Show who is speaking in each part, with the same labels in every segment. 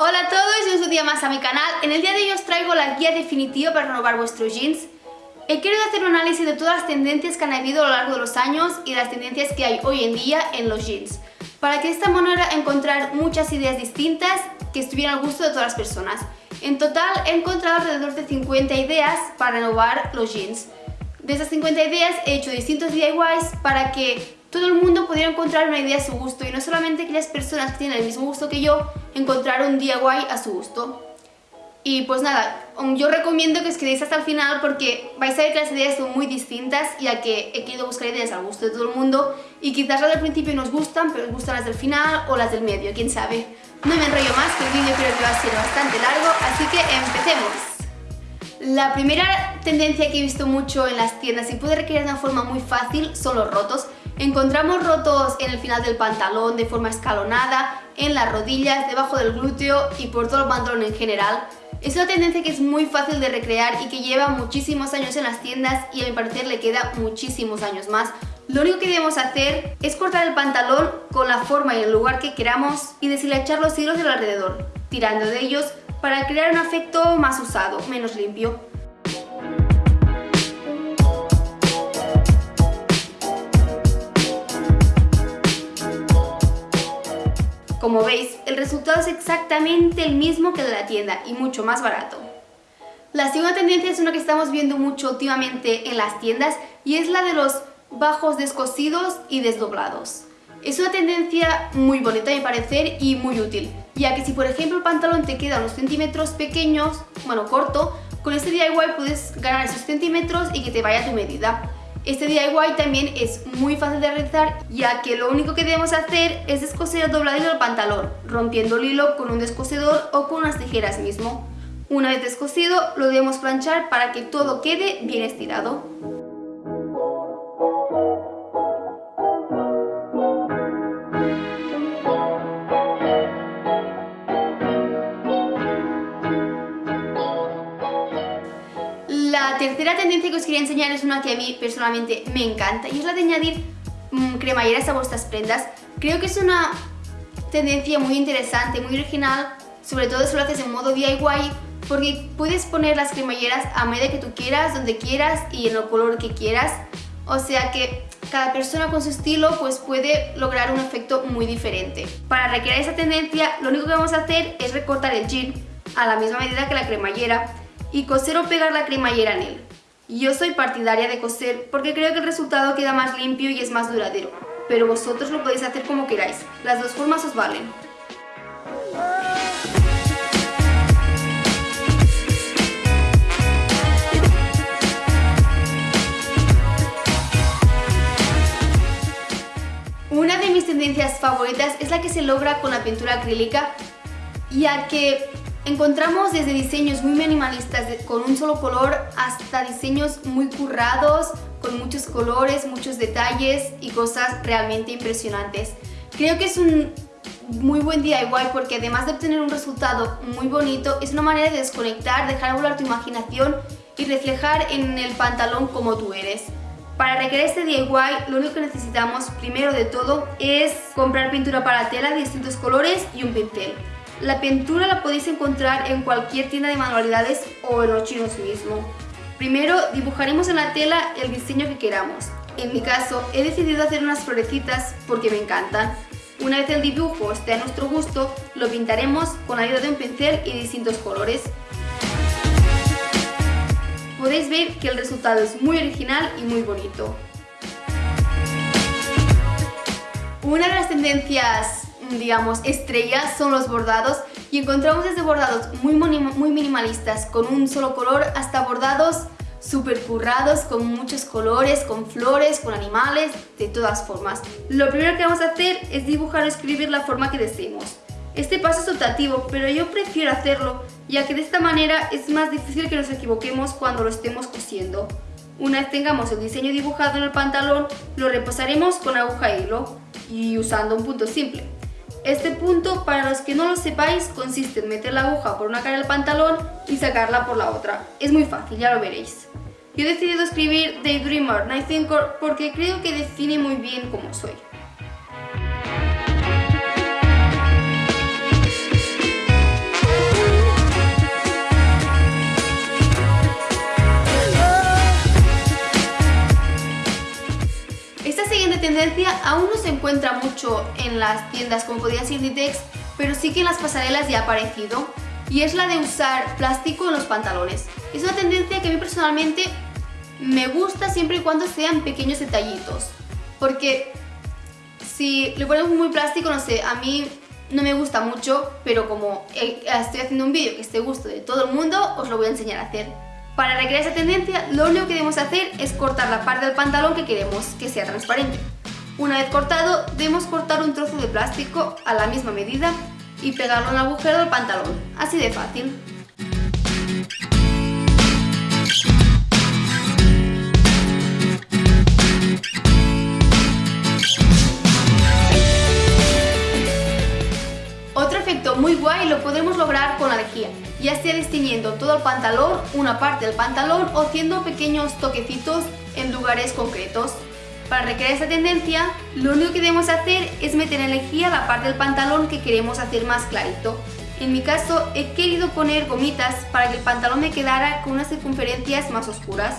Speaker 1: Hola a todos, y un día más a mi canal. En el día de hoy os traigo la guía definitiva para renovar vuestros jeans. He querido hacer un análisis de todas las tendencias que han habido a lo largo de los años y las tendencias que hay hoy en día en los jeans, para que de esta manera encontrar muchas ideas distintas que estuvieran al gusto de todas las personas. En total he encontrado alrededor de 50 ideas para renovar los jeans. De esas 50 ideas he hecho distintos DIYs para que todo el mundo pudiera encontrar una idea a su gusto y no solamente aquellas personas que tienen el mismo gusto que yo encontrar un DIY a su gusto. Y pues nada, um, yo recomiendo que os quedéis hasta el final porque vais a ver que las ideas son muy distintas ya que he querido buscar ideas al gusto de todo el mundo y quizás las del principio nos gustan, pero os gustan las del final o las del medio, quién sabe. No me enrollo más, que el vídeo creo que va a ser bastante largo, así que empecemos. La primera tendencia que he visto mucho en las tiendas y puede requerir de una forma muy fácil son los rotos. Encontramos rotos en el final del pantalón de forma escalonada, en las rodillas, debajo del glúteo y por todo el pantalón en general. Es una tendencia que es muy fácil de recrear y que lleva muchísimos años en las tiendas y a mi parecer le queda muchísimos años más. Lo único que debemos hacer es cortar el pantalón con la forma y el lugar que queramos y deshilachar los hilos del alrededor, tirando de ellos para crear un efecto más usado, menos limpio. Como veis, el resultado es exactamente el mismo que de la tienda y mucho más barato. La segunda tendencia es una que estamos viendo mucho últimamente en las tiendas y es la de los bajos descosidos y desdoblados. Es una tendencia muy bonita a mi parecer y muy útil, ya que si por ejemplo el pantalón te queda unos centímetros pequeños, bueno corto, con este DIY puedes ganar esos centímetros y que te vaya tu medida. Este DIY también es muy fácil de realizar ya que lo único que debemos hacer es descoser el dobladillo del pantalón, rompiendo el hilo con un descosedor o con unas tijeras mismo. Una vez descosido lo debemos planchar para que todo quede bien estirado. Tendencia que os quería enseñar es una que a mí personalmente me encanta y es la de añadir mmm, cremalleras a vuestras prendas. Creo que es una tendencia muy interesante, muy original, sobre todo si lo haces en modo DIY porque puedes poner las cremalleras a medida que tú quieras, donde quieras y en el color que quieras. O sea que cada persona con su estilo pues puede lograr un efecto muy diferente. Para recrear esa tendencia lo único que vamos a hacer es recortar el jean a la misma medida que la cremallera y coser o pegar la cremallera en él. Yo soy partidaria de coser porque creo que el resultado queda más limpio y es más duradero, pero vosotros lo podéis hacer como queráis, las dos formas os valen. Una de mis tendencias favoritas es la que se logra con la pintura acrílica, ya que Encontramos desde diseños muy minimalistas con un solo color hasta diseños muy currados, con muchos colores, muchos detalles y cosas realmente impresionantes. Creo que es un muy buen DIY porque además de obtener un resultado muy bonito, es una manera de desconectar, dejar volar tu imaginación y reflejar en el pantalón como tú eres. Para recrear este DIY lo único que necesitamos primero de todo es comprar pintura para tela de distintos colores y un pincel. La pintura la podéis encontrar en cualquier tienda de manualidades o en los chinos mismo. Primero dibujaremos en la tela el diseño que queramos. En mi caso he decidido hacer unas florecitas porque me encantan. Una vez el dibujo esté a nuestro gusto, lo pintaremos con la ayuda de un pincel y distintos colores. Podéis ver que el resultado es muy original y muy bonito. Una de las tendencias digamos, estrellas son los bordados y encontramos desde bordados muy, muy minimalistas con un solo color hasta bordados super currados con muchos colores, con flores, con animales, de todas formas. Lo primero que vamos a hacer es dibujar o escribir la forma que deseemos. Este paso es optativo, pero yo prefiero hacerlo, ya que de esta manera es más difícil que nos equivoquemos cuando lo estemos cosiendo. Una vez tengamos el diseño dibujado en el pantalón, lo repasaremos con aguja e hilo y usando un punto simple. Este punto, para los que no lo sepáis, consiste en meter la aguja por una cara del pantalón y sacarla por la otra. Es muy fácil, ya lo veréis. Yo he decidido escribir Daydreamer Night Thinker porque creo que define muy bien cómo soy. Aún no se encuentra mucho en las tiendas como podría ser Inditex, pero sí que en las pasarelas ya ha aparecido y es la de usar plástico en los pantalones. Es una tendencia que a mí personalmente me gusta siempre y cuando sean pequeños detallitos, porque si le ponemos muy plástico, no sé, a mí no me gusta mucho, pero como estoy haciendo un vídeo que esté gusto de todo el mundo, os lo voy a enseñar a hacer. Para recrear esa tendencia, lo único que debemos hacer es cortar la parte del pantalón que queremos que sea transparente. Una vez cortado, debemos cortar un trozo de plástico a la misma medida y pegarlo en el agujero del pantalón, así de fácil. Otro efecto muy guay lo podremos lograr con la lejía ya sea destiñendo todo el pantalón, una parte del pantalón o haciendo pequeños toquecitos en lugares concretos. Para recrear esta tendencia, lo único que debemos hacer es meter en lejía la parte del pantalón que queremos hacer más clarito. En mi caso, he querido poner gomitas para que el pantalón me quedara con unas circunferencias más oscuras.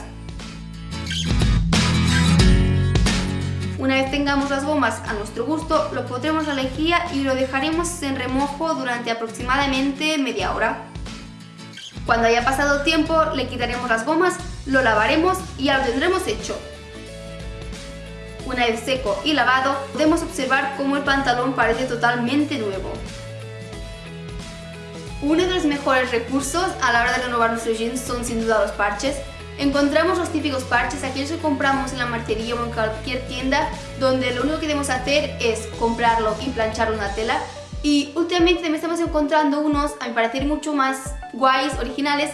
Speaker 1: Una vez tengamos las gomas a nuestro gusto, lo pondremos a la lejía y lo dejaremos en remojo durante aproximadamente media hora. Cuando haya pasado tiempo le quitaremos las gomas, lo lavaremos y ya lo tendremos hecho. Una vez seco y lavado, podemos observar cómo el pantalón parece totalmente nuevo. Uno de los mejores recursos a la hora de renovar nuestros jeans son sin duda los parches. Encontramos los típicos parches, aquellos que compramos en la marcería o en cualquier tienda, donde lo único que debemos hacer es comprarlo y planchar una tela y últimamente me estamos encontrando unos, a mi parecer, mucho más guays, originales,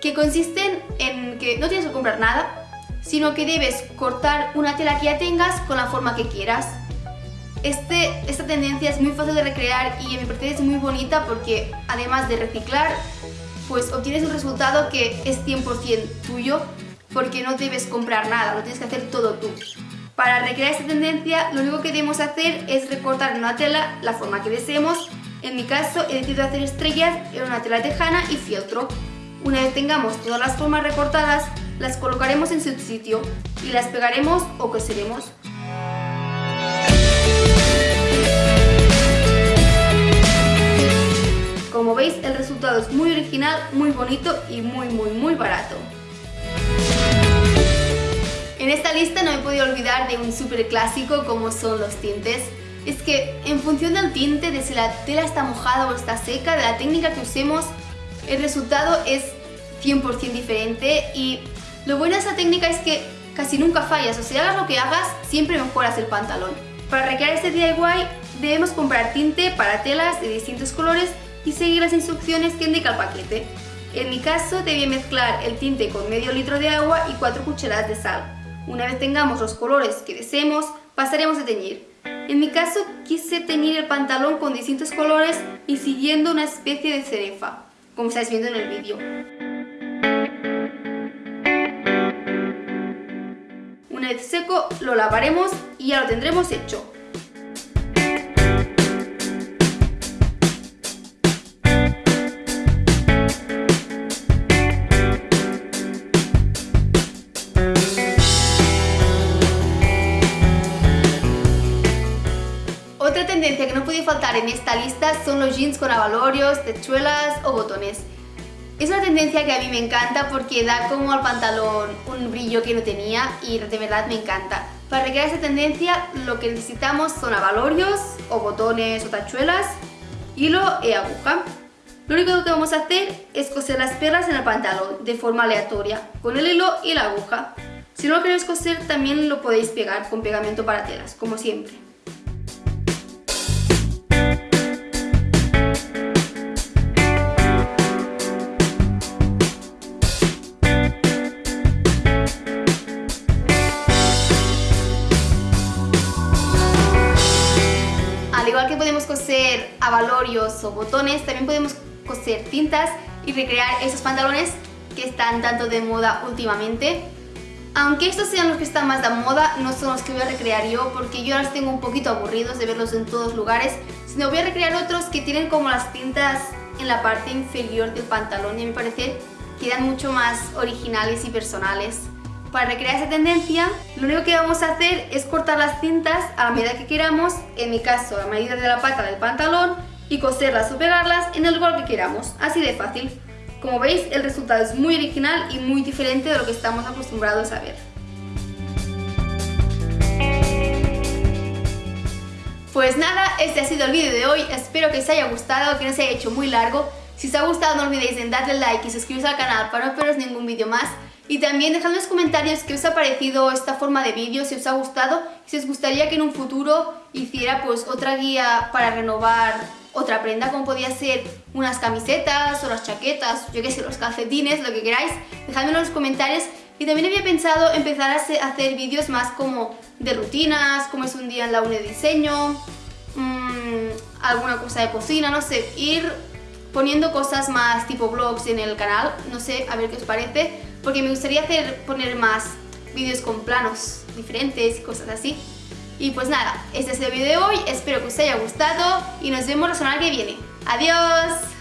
Speaker 1: que consisten en que no tienes que comprar nada, sino que debes cortar una tela que ya tengas con la forma que quieras. Este, esta tendencia es muy fácil de recrear y a mi parecer es muy bonita porque además de reciclar, pues obtienes un resultado que es 100% tuyo porque no debes comprar nada, lo tienes que hacer todo tú. Para recrear esta tendencia, lo único que debemos hacer es recortar una tela la forma que deseemos. En mi caso, he decidido hacer estrellas en una tela tejana y fieltro. Una vez tengamos todas las formas recortadas, las colocaremos en su sitio y las pegaremos o coseremos. Como veis, el resultado es muy original, muy bonito y muy muy muy barato. En esta lista no he podido olvidar de un súper clásico como son los tintes. Es que en función del tinte, de si la tela está mojada o está seca, de la técnica que usemos, el resultado es 100% diferente y lo bueno de esta técnica es que casi nunca fallas, o sea, hagas lo que hagas, siempre mejoras el pantalón. Para recrear este DIY debemos comprar tinte para telas de distintos colores y seguir las instrucciones que indica el paquete. En mi caso debí mezclar el tinte con medio litro de agua y 4 cucharadas de sal. Una vez tengamos los colores que deseemos, pasaremos a teñir. En mi caso quise teñir el pantalón con distintos colores y siguiendo una especie de cerefa, como estáis viendo en el vídeo. Seco lo lavaremos y ya lo tendremos hecho. tendencia que no puede faltar en esta lista son los jeans con avalorios, techuelas o botones. Es una tendencia que a mí me encanta porque da como al pantalón un brillo que no tenía y de verdad me encanta. Para recrear esta tendencia lo que necesitamos son avalorios o botones o tachuelas, hilo y aguja. Lo único que vamos a hacer es coser las perlas en el pantalón de forma aleatoria con el hilo y la aguja. Si no lo queréis coser también lo podéis pegar con pegamento para telas, como siempre. Coser avalorios o botones, también podemos coser cintas y recrear esos pantalones que están tanto de moda últimamente. Aunque estos sean los que están más de moda, no son los que voy a recrear yo porque yo los tengo un poquito aburridos de verlos en todos lugares, sino voy a recrear otros que tienen como las cintas en la parte inferior del pantalón y a mi parecer quedan mucho más originales y personales. para recrear esa tendencia, lo único que vamos a hacer es cortar las cintas a la medida que queramos, en mi caso a medida de la pata del pantalón, y coserlas o pegarlas en el lugar que queramos, así de fácil. Como veis, el resultado es muy original y muy diferente de lo que estamos acostumbrados a ver. Pues nada, este ha sido el vídeo de hoy, espero que os haya gustado, que no se haya hecho muy largo. Si os ha gustado no olvidéis en darle like y suscribiros al canal para no perderos ningún vídeo más. Y también dejadme en los comentarios qué os ha parecido esta forma de vídeo, si os ha gustado, si os gustaría que en un futuro hiciera pues otra guía para renovar otra prenda, como podía ser unas camisetas o las chaquetas, yo qué sé, los calcetines, lo que queráis, dejadmelo en los comentarios. Y también había pensado empezar a hacer vídeos más como de rutinas, como es un día en la UNE de diseño, mmm, alguna cosa de cocina, no sé, ir poniendo cosas más tipo vlogs en el canal, no sé, a ver qué os parece, porque me gustaría hacer, poner más vídeos con planos diferentes y cosas así. Y pues nada, este es el vídeo de hoy, espero que os haya gustado y nos vemos la semana que viene. ¡Adiós!